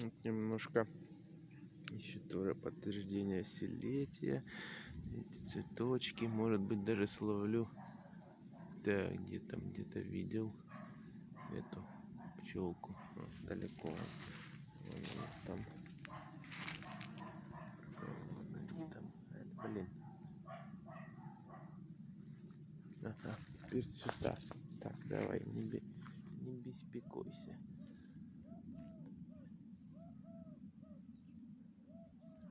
Вот немножко еще тоже подтверждение селетия. Эти цветочки. Может быть даже словлю. Да, где там где-то видел эту пчелку. Вот, далеко. Вон она там. Вон они там. Э, Блин. Ага, теперь сюда. Так, давай, не, не беспокойся.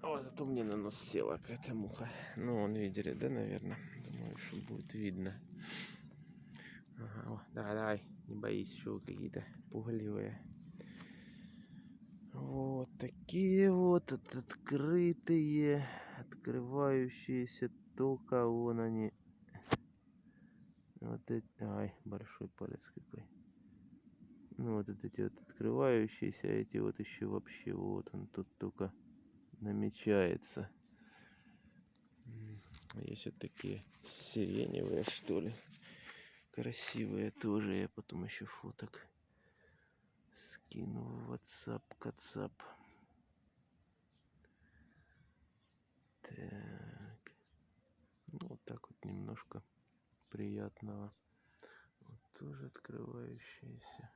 О, зато мне на нос села какая-то муха. Ну, он видели, да, наверное? Думаю, что будет видно. Ага, давай, давай, не боись, еще какие-то пугливые. Вот такие вот от- открытые, открывающиеся только вон они. Вот эти, ай, большой палец какой. Ну вот эти вот открывающиеся, а эти вот еще вообще вот он тут только намечается. Есть вот такие сиреневые, что ли. Красивые тоже. Я потом еще фоток скину в WhatsApp, Кацап. Так. Ну, вот так вот немножко приятного. Вот тоже открывающиеся.